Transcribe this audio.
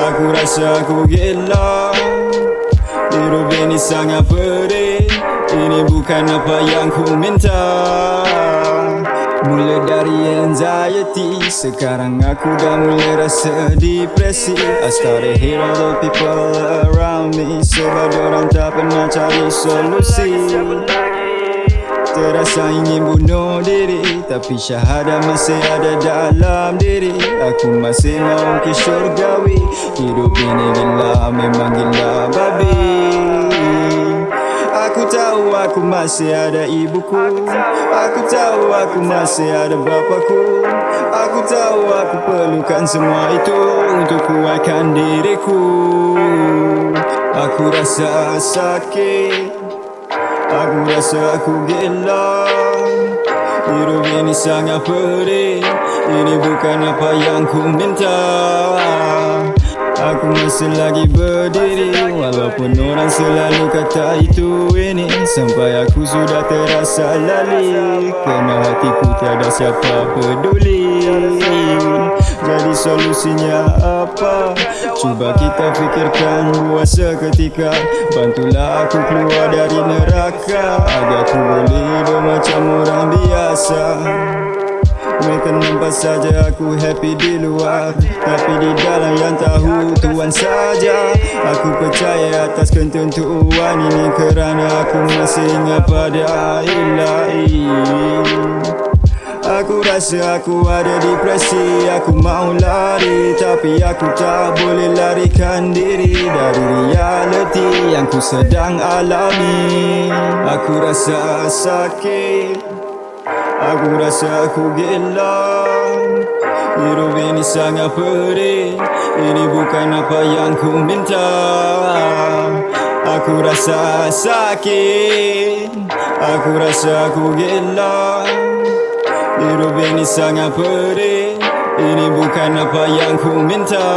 Aku rasa aku gila Hidup ini sangat pedih. Ini bukan apa yang ku minta. Mula dari anxiety Sekarang aku dah mula rasa depresi. I started hate all the people around me. Sebab dorang tak pernah cari solusi. Terasa ingin bunuh diri Tapi syahadah masih ada dalam diri. Aku masih mau ke syurgawi Hidup ini gila, memang gila babi. Aku tahu aku masih ada ibuku. Aku tahu aku masih ada bapaku. Aku tahu aku perlukan semua itu Untuk kuatkan diriku. Aku rasa sakit. Aku rasa aku gila. Hidup ini sangat pedih. Ini bukan apa yang ku minta Aku masih lagi berdiri Walaupun orang selalu kata itu ini. Sampai aku sudah terasa lali Kerana hatiku tiada siapa peduli. Jadi solusinya apa? Cuba kita fikirkan buat seketika. Bantulah aku keluar dari neraka Agar ku boleh hidup macam orang biasa mereka nampak saja aku happy di luar Tapi di dalam yang tahu Tuhan saja. Aku percaya atas ketentuan ini Kerana aku masih ingat pada ilahi Aku rasa aku ada depresi Aku mau lari Tapi aku tak boleh larikan diri Dari reality yang ku sedang alami. Aku rasa sakit Aku rasa aku gila Hidup ini sangat pedih. Ini bukan apa yang ku minta. Aku rasa sakit. Aku rasa aku gila Hidup ini sangat pedih. Ini bukan apa yang ku minta